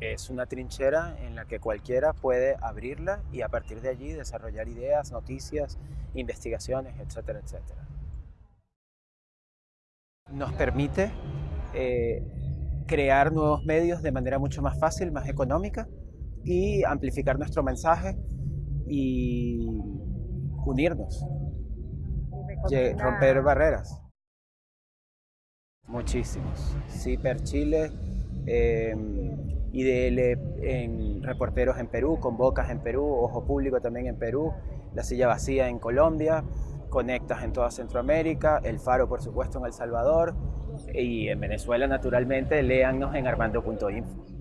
es una trinchera en la que cualquiera puede abrirla y a partir de allí desarrollar ideas, noticias, investigaciones, etcétera, etcétera. Nos permite eh, crear nuevos medios de manera mucho más fácil, más económica y amplificar nuestro mensaje y unirnos, romper barreras. Muchísimos. Ciper Chile, eh, IDL en Reporteros en Perú, Convocas en Perú, Ojo Público también en Perú, La Silla Vacía en Colombia, Conectas en toda Centroamérica, El Faro por supuesto en El Salvador y en Venezuela naturalmente léannos en armando.info.